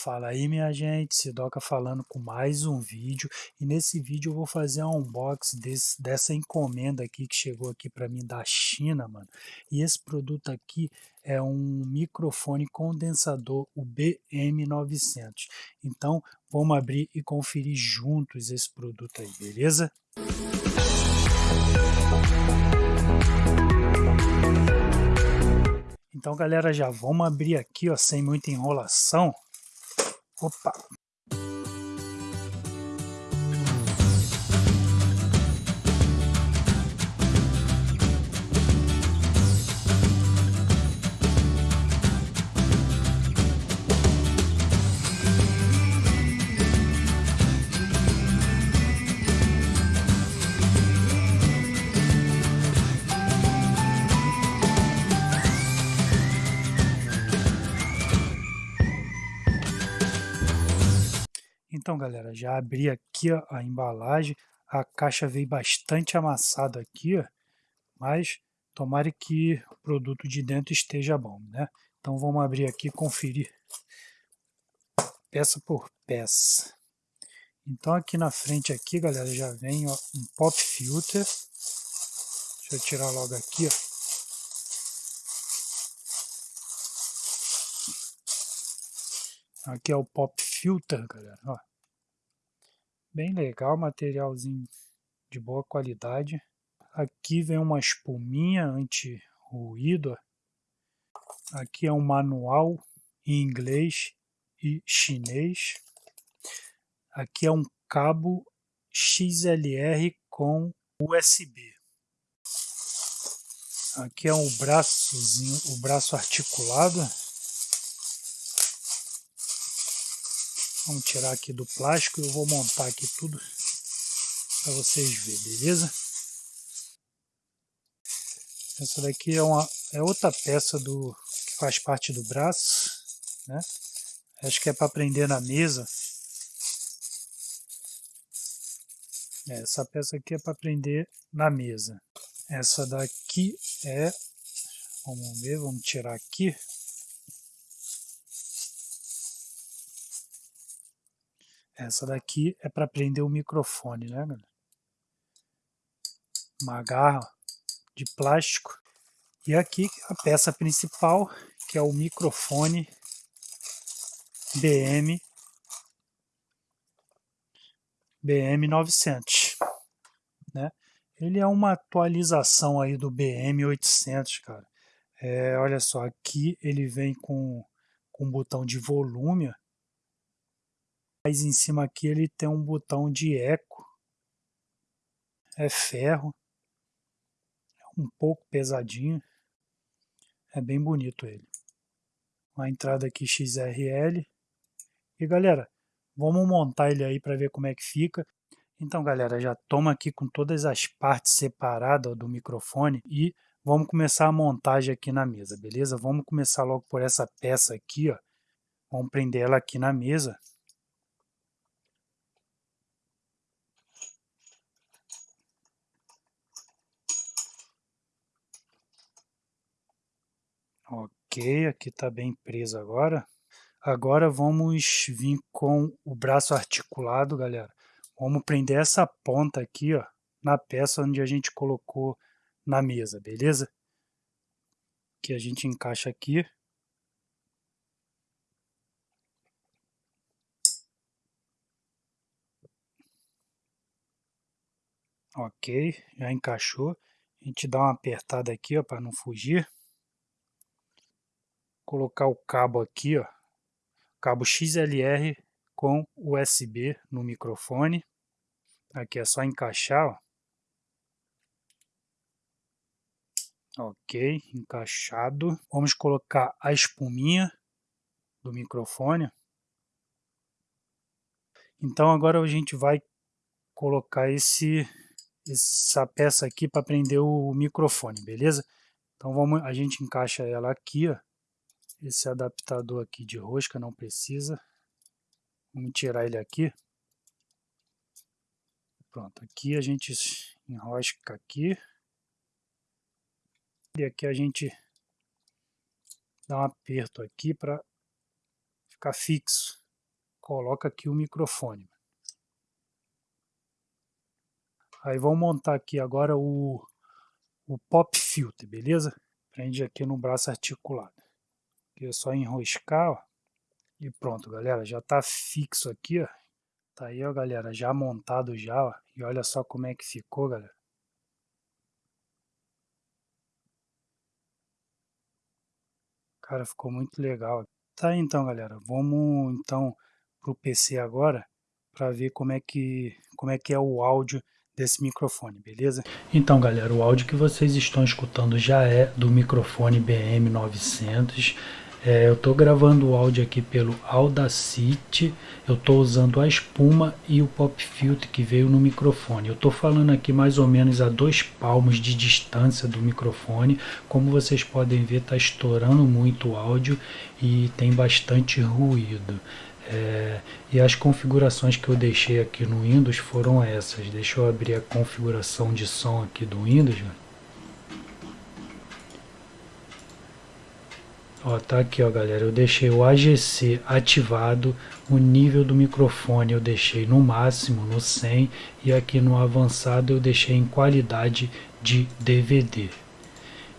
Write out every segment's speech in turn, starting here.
Fala aí minha gente, Sidoca falando com mais um vídeo e nesse vídeo eu vou fazer um unboxing desse, dessa encomenda aqui que chegou aqui para mim da China, mano. E esse produto aqui é um microfone condensador, o BM900. Então vamos abrir e conferir juntos esse produto aí, beleza? Então galera, já vamos abrir aqui ó, sem muita enrolação. Opa! Então, galera, já abri aqui ó, a embalagem. A caixa veio bastante amassada aqui, ó, mas tomara que o produto de dentro esteja bom, né? Então vamos abrir aqui e conferir peça por peça. Então aqui na frente aqui, galera, já vem ó, um pop filter. Deixa eu tirar logo aqui, ó. Aqui é o pop filter, galera, ó bem legal, materialzinho de boa qualidade. Aqui vem uma espuminha anti-ruído. Aqui é um manual em inglês e chinês. Aqui é um cabo XLR com USB. Aqui é um braçozinho, o braço articulado. Vamos tirar aqui do plástico e eu vou montar aqui tudo para vocês verem, beleza? Essa daqui é, uma, é outra peça do que faz parte do braço, né? Acho que é para prender na mesa. É, essa peça aqui é para prender na mesa. Essa daqui é, vamos ver, vamos tirar aqui. Essa daqui é para prender o microfone, né, galera? Uma garra de plástico. E aqui a peça principal, que é o microfone BM BM900, né? Ele é uma atualização aí do BM800, cara. É, olha só, aqui ele vem com, com um botão de volume, mas em cima aqui ele tem um botão de eco. É ferro. É um pouco pesadinho. É bem bonito ele. Uma entrada aqui XRL. E galera, vamos montar ele aí para ver como é que fica. Então galera, já toma aqui com todas as partes separadas do microfone e vamos começar a montagem aqui na mesa, beleza? Vamos começar logo por essa peça aqui, ó. Vamos prender ela aqui na mesa. Ok, aqui está bem preso agora. Agora vamos vir com o braço articulado, galera. Vamos prender essa ponta aqui, ó, na peça onde a gente colocou na mesa, beleza? Que a gente encaixa aqui. Ok, já encaixou. A gente dá uma apertada aqui, ó, para não fugir colocar o cabo aqui, ó, cabo XLR com USB no microfone. Aqui é só encaixar, ó. Ok, encaixado. Vamos colocar a espuminha do microfone. Então agora a gente vai colocar esse essa peça aqui para prender o microfone, beleza? Então vamos, a gente encaixa ela aqui, ó. Esse adaptador aqui de rosca não precisa. Vamos tirar ele aqui. Pronto, aqui a gente enrosca aqui. E aqui a gente dá um aperto aqui para ficar fixo. coloca aqui o microfone. Aí vamos montar aqui agora o, o pop filter, beleza? Prende aqui no braço articulado. Aqui é só enroscar, ó. E pronto, galera, já tá fixo aqui, ó. Tá aí, ó, galera, já montado já, ó. E olha só como é que ficou, galera. Cara, ficou muito legal. Tá, então, galera, vamos então pro PC agora para ver como é que como é que é o áudio desse microfone, beleza? Então, galera, o áudio que vocês estão escutando já é do microfone BM900. É, eu estou gravando o áudio aqui pelo Audacity, eu estou usando a espuma e o pop filter que veio no microfone. Eu estou falando aqui mais ou menos a dois palmos de distância do microfone. Como vocês podem ver, está estourando muito o áudio e tem bastante ruído. É, e as configurações que eu deixei aqui no Windows foram essas. Deixa eu abrir a configuração de som aqui do Windows. Ó, tá aqui, ó, galera. Eu deixei o AGC ativado, o nível do microfone eu deixei no máximo, no 100, e aqui no avançado eu deixei em qualidade de DVD.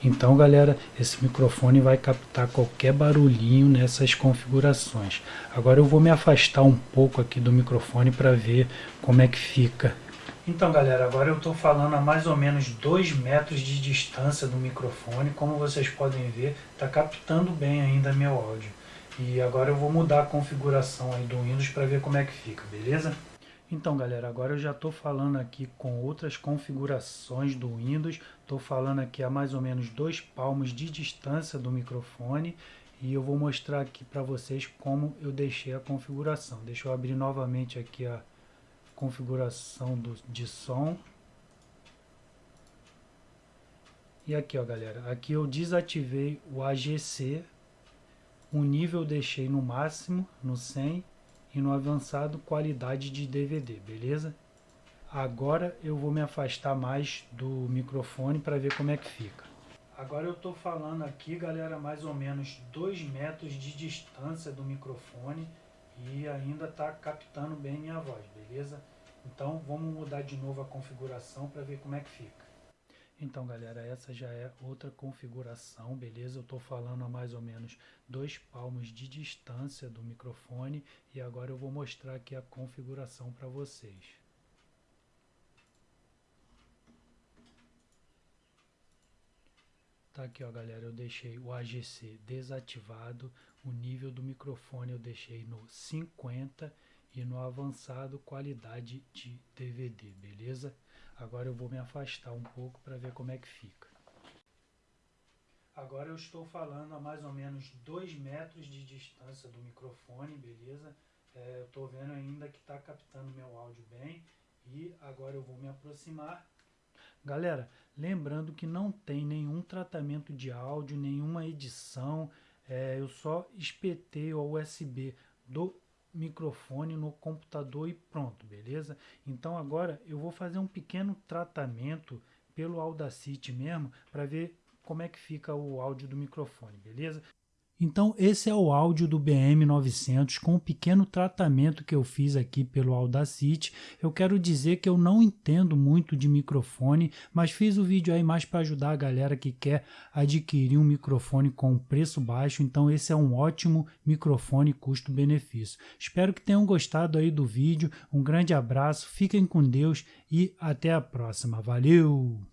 Então, galera, esse microfone vai captar qualquer barulhinho nessas configurações. Agora eu vou me afastar um pouco aqui do microfone para ver como é que fica. Então, galera, agora eu estou falando a mais ou menos 2 metros de distância do microfone. Como vocês podem ver, está captando bem ainda meu áudio. E agora eu vou mudar a configuração aí do Windows para ver como é que fica, beleza? Então galera, agora eu já estou falando aqui com outras configurações do Windows, estou falando aqui a mais ou menos dois palmos de distância do microfone e eu vou mostrar aqui para vocês como eu deixei a configuração. Deixa eu abrir novamente aqui a configuração do, de som. E aqui ó galera, aqui eu desativei o AGC, o nível eu deixei no máximo, no 100 e no avançado qualidade de DVD, beleza? Agora eu vou me afastar mais do microfone para ver como é que fica. Agora eu estou falando aqui, galera, mais ou menos 2 metros de distância do microfone e ainda está captando bem minha voz, beleza? Então vamos mudar de novo a configuração para ver como é que fica. Então galera, essa já é outra configuração, beleza? Eu estou falando a mais ou menos dois palmos de distância do microfone e agora eu vou mostrar aqui a configuração para vocês. Tá aqui ó galera, eu deixei o AGC desativado, o nível do microfone eu deixei no 50 e no avançado qualidade de DVD, beleza? Agora eu vou me afastar um pouco para ver como é que fica. Agora eu estou falando a mais ou menos 2 metros de distância do microfone, beleza? É, eu estou vendo ainda que está captando meu áudio bem e agora eu vou me aproximar. Galera, lembrando que não tem nenhum tratamento de áudio, nenhuma edição, é, eu só espetei o USB do microfone no computador e pronto, beleza? Então agora eu vou fazer um pequeno tratamento pelo Audacity mesmo para ver como é que fica o áudio do microfone, beleza? Então esse é o áudio do BM900 com um pequeno tratamento que eu fiz aqui pelo Audacity. Eu quero dizer que eu não entendo muito de microfone, mas fiz o vídeo aí mais para ajudar a galera que quer adquirir um microfone com preço baixo. Então esse é um ótimo microfone custo-benefício. Espero que tenham gostado aí do vídeo. Um grande abraço, fiquem com Deus e até a próxima. Valeu!